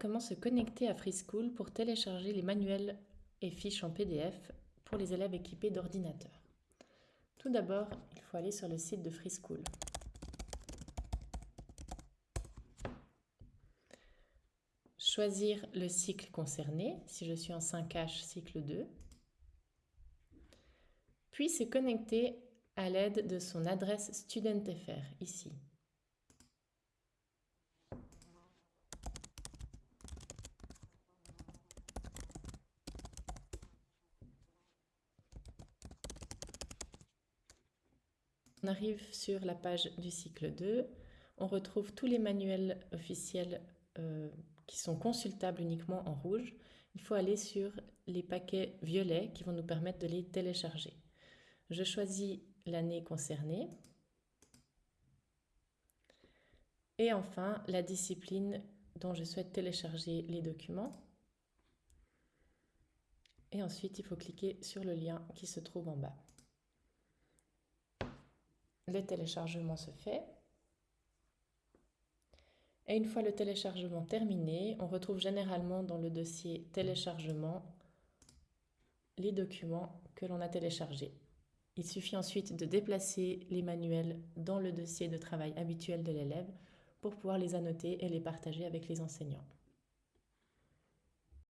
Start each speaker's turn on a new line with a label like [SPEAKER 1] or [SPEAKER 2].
[SPEAKER 1] comment se connecter à FreeSchool pour télécharger les manuels et fiches en PDF pour les élèves équipés d'ordinateurs. Tout d'abord, il faut aller sur le site de FreeSchool. Choisir le cycle concerné, si je suis en 5H, cycle 2. Puis se connecter à l'aide de son adresse StudentFR, ici. On arrive sur la page du cycle 2. On retrouve tous les manuels officiels euh, qui sont consultables uniquement en rouge. Il faut aller sur les paquets violets qui vont nous permettre de les télécharger. Je choisis l'année concernée. Et enfin, la discipline dont je souhaite télécharger les documents. Et ensuite, il faut cliquer sur le lien qui se trouve en bas le téléchargement se fait. Et une fois le téléchargement terminé, on retrouve généralement dans le dossier téléchargement les documents que l'on a téléchargés. Il suffit ensuite de déplacer les manuels dans le dossier de travail habituel de l'élève pour pouvoir les annoter et les partager avec les enseignants.